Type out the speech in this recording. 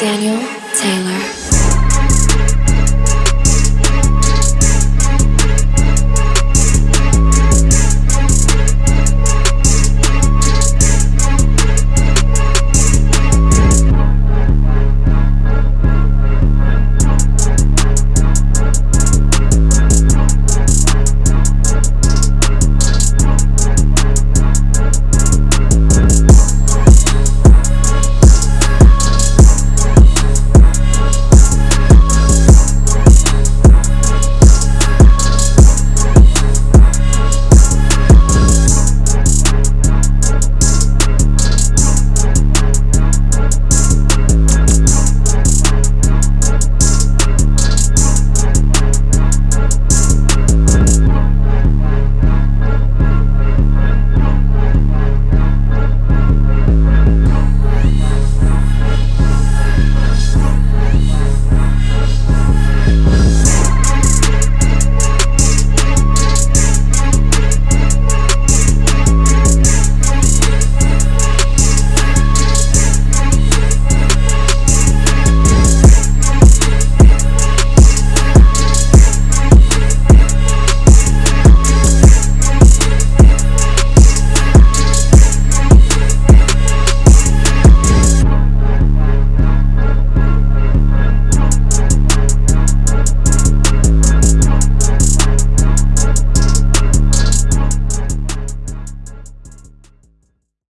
Daniel Taylor.